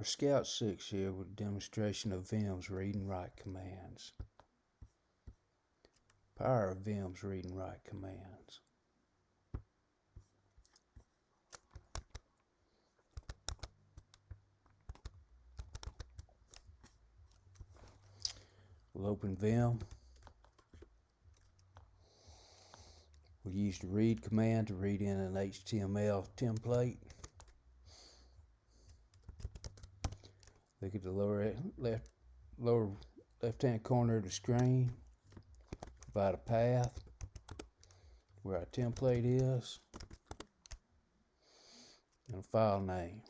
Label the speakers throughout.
Speaker 1: For Scout 6 here with a demonstration of Vim's read and write commands. Power of Vim's read and write commands. We'll open Vim. We'll use the read command to read in an HTML template. Look at the lower left lower left hand corner of the screen. Provide a path where our template is and a file name.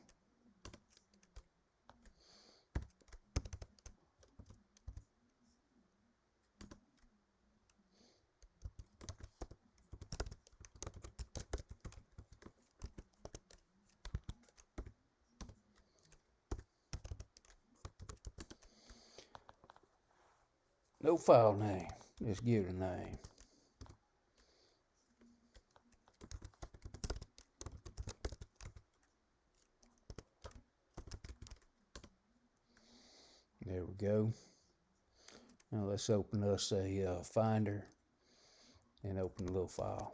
Speaker 1: No file name. Just give it a name. There we go. Now let's open us a uh, finder and open a little file.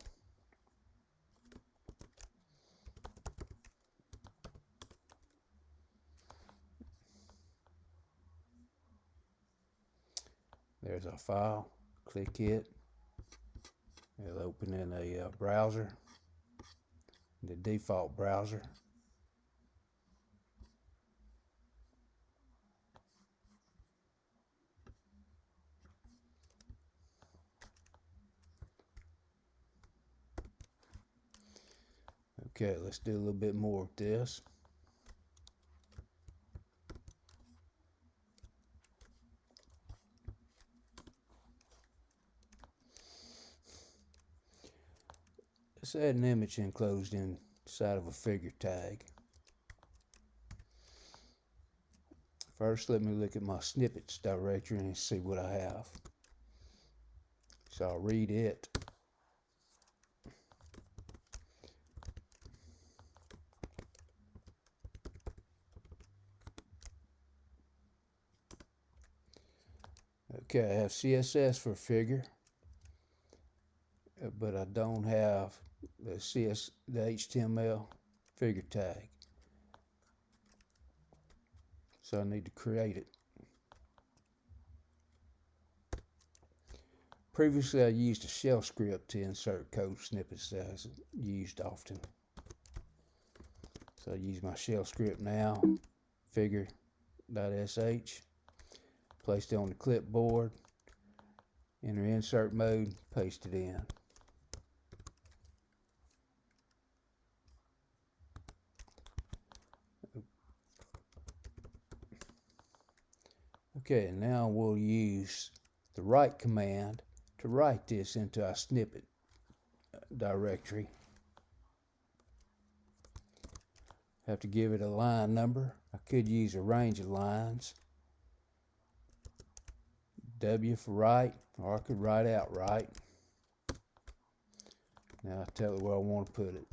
Speaker 1: There's a file. Click it. It'll open in a uh, browser, the default browser. Okay, let's do a little bit more of this. Let's add an image enclosed inside of a figure tag. First, let me look at my snippets directory and see what I have. So I'll read it. Okay, I have CSS for figure, but I don't have the CS, the HTML figure tag. So I need to create it. Previously, I used a shell script to insert code snippets that I used often. So I use my shell script now, figure.sh, placed it on the clipboard, enter insert mode, paste it in. Okay, now we'll use the write command to write this into our snippet uh, directory. Have to give it a line number. I could use a range of lines. W for write, or I could write out write. Now I tell it where I want to put it.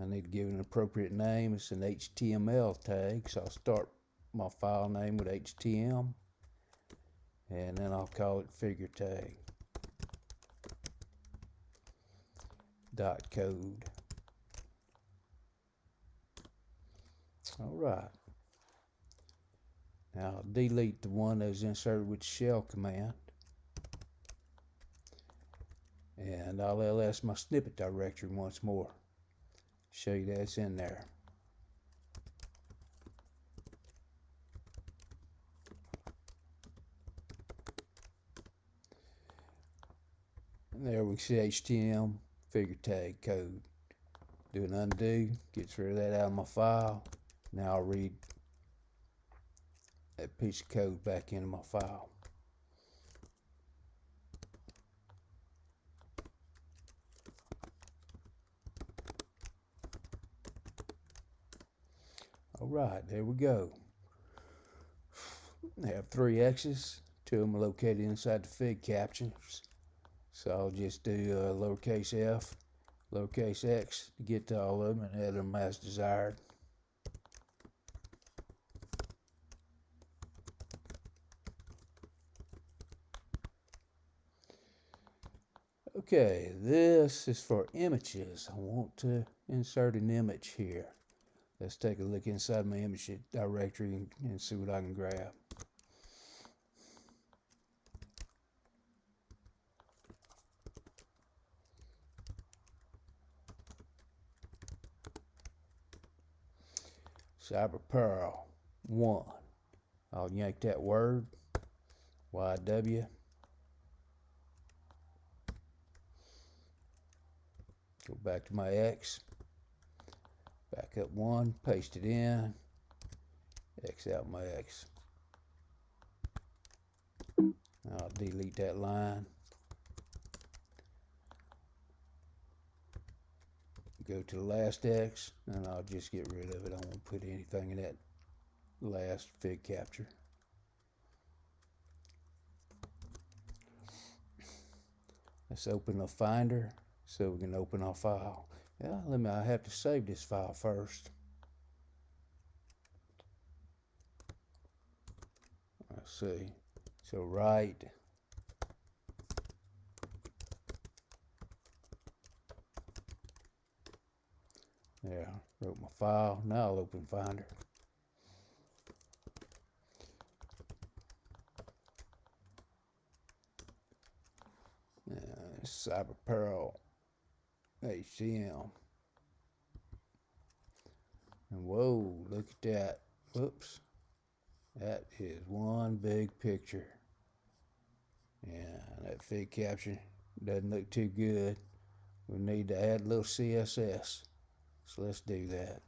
Speaker 1: I need to give it an appropriate name. It's an HTML tag, so I'll start my file name with HTM and then I'll call it figure tag dot code. All right. Now I'll delete the one that was inserted with shell command. And I'll ls my snippet directory once more. Show you that it's in there there we see HTML figure tag code. Do an undo, gets rid of that out of my file. Now I'll read that piece of code back into my file. All right, there we go. I have three X's. Two of them located inside the fig captions. So I'll just do uh, lowercase f, lowercase x to get to all of them and add them as desired. Okay, this is for images. I want to insert an image here. Let's take a look inside my image directory and see what I can grab. Cyber Pearl 1. I'll yank that word, YW. Go back to my X. Back up one, paste it in, X out my X. I'll delete that line. Go to the last X, and I'll just get rid of it. I won't put anything in that last fig caption. Let's open the Finder so we can open our file. Yeah, let me, I have to save this file first. Let's see. So right. There, wrote my file. Now I'll open Finder. Uh, Cyber Pearl HCM. And whoa, look at that. Whoops. That is one big picture. Yeah, that fig caption doesn't look too good. We need to add a little CSS. So let's do that.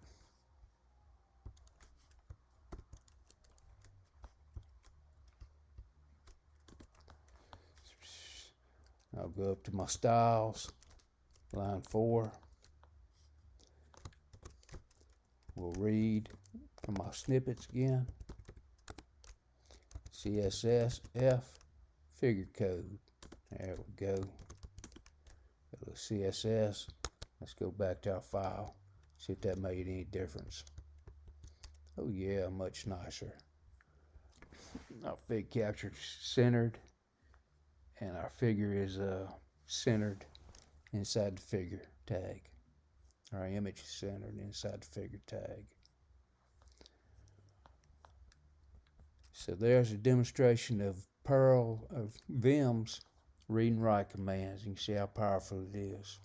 Speaker 1: I'll go up to my styles line 4. We'll read from my snippets again. CSS F figure code. There we go. CSS. Let's go back to our file. See if that made any difference. Oh yeah, much nicer. Our fig captured centered and our figure is uh, centered inside the figure tag. Our image is centered inside the figure tag. So there's a demonstration of Perl, of Vim's read and write commands. You can see how powerful it is.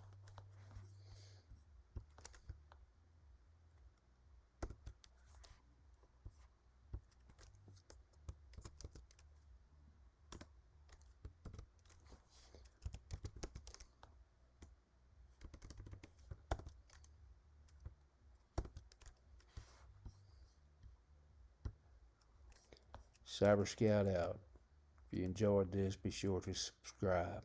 Speaker 1: Cyber Scout out. If you enjoyed this, be sure to subscribe.